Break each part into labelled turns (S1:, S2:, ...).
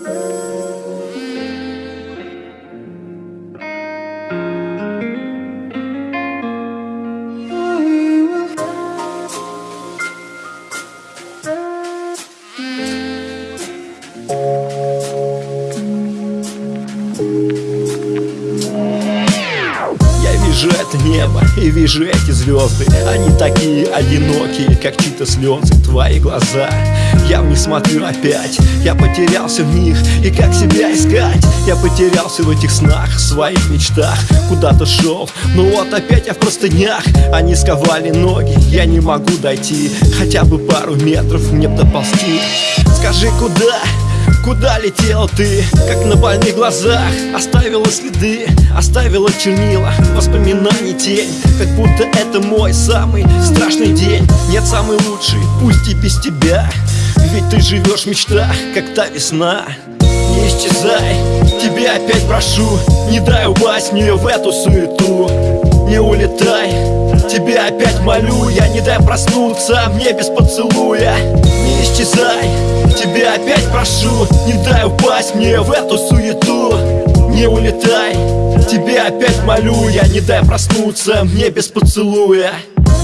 S1: Я вижу это небо и вижу эти звезды. Они такие одинокие, как чьи-то слезы Твои глаза, я в них смотрю опять Я потерялся в них, и как себя искать? Я потерялся в этих снах, в своих мечтах. Куда-то шел, но вот опять я в простынях. Они сковали ноги, я не могу дойти. Хотя бы пару метров мне доползти. Скажи, куда? Куда летел ты, как на больных глазах. Оставила следы, оставила чернила. Воспоминаний тень, как будто это мой самый страшный день. Нет, самый лучший, пусть и без тебя. Ведь ты живешь в мечтах, как та весна. Не исчезай, тебя опять прошу. Не дай упасть мне в эту суету. Не улетай, тебя опять молю. Я не дай проснуться мне без поцелуя. Не исчезай, тебя опять прошу Не дай упасть мне в эту суету. Не улетай, тебя опять молю. Я не дай проснуться мне без поцелуя.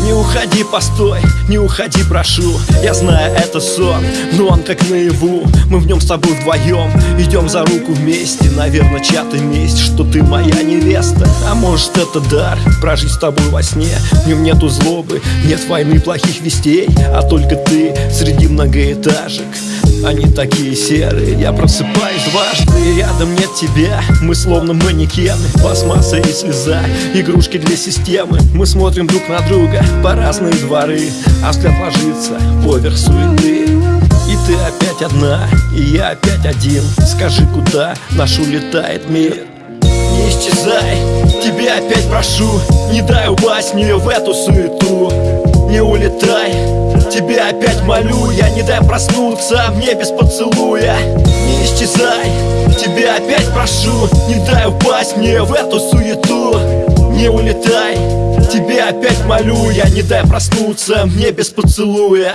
S1: Не уходи, постой, не уходи, прошу. Я знаю, это сон, но он как наяву. Мы в нем с тобой вдвоем. Идем за руку вместе. Наверное, чья-то месть, что ты моя невеста. А может, это дар, прожить с тобой во сне? В нем нету злобы, нет войны, плохих вестей. А только ты среди многоэтажек они такие серые Я просыпаюсь дважды, рядом нет тебя. Мы словно манекены, пластмасса и слеза. Игрушки для системы Мы смотрим друг на друга по разные дворы. А взгляд ложится поверх суеты. И ты опять одна, и я опять один. Скажи, куда наш улетает мир? Не исчезай, тебя опять прошу. Не дай упасть мне в эту суету Не улетай, тебя опять молю Я не дай проснуться мне без поцелуя. Не исчезай, тебя опять прошу Не дай упасть мне в эту суету. Не улетай, тебя опять молю Я не дай проснуться мне без поцелуя